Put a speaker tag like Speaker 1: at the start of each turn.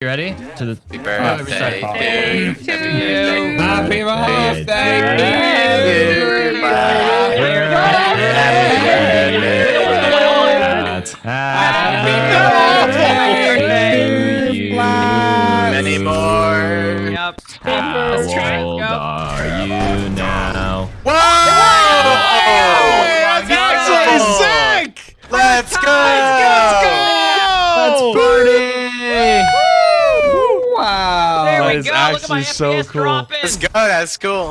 Speaker 1: You ready? To the
Speaker 2: Happy birthday
Speaker 1: Oh,
Speaker 2: to you.
Speaker 1: to
Speaker 2: Happy
Speaker 1: you.
Speaker 2: birthday.
Speaker 1: Happy
Speaker 2: birthday.
Speaker 1: to you.
Speaker 2: Many more.
Speaker 3: Yep.
Speaker 1: How
Speaker 3: Let's try it.
Speaker 1: old are you now?
Speaker 2: Whoa!
Speaker 4: That's actually sick!
Speaker 2: Let's go!
Speaker 1: Let's party! Wow.
Speaker 3: There
Speaker 4: That
Speaker 3: we
Speaker 4: is
Speaker 3: go. Look at my
Speaker 4: actually so
Speaker 3: FPS
Speaker 4: cool.
Speaker 3: dropping.
Speaker 2: Let's go. That's cool.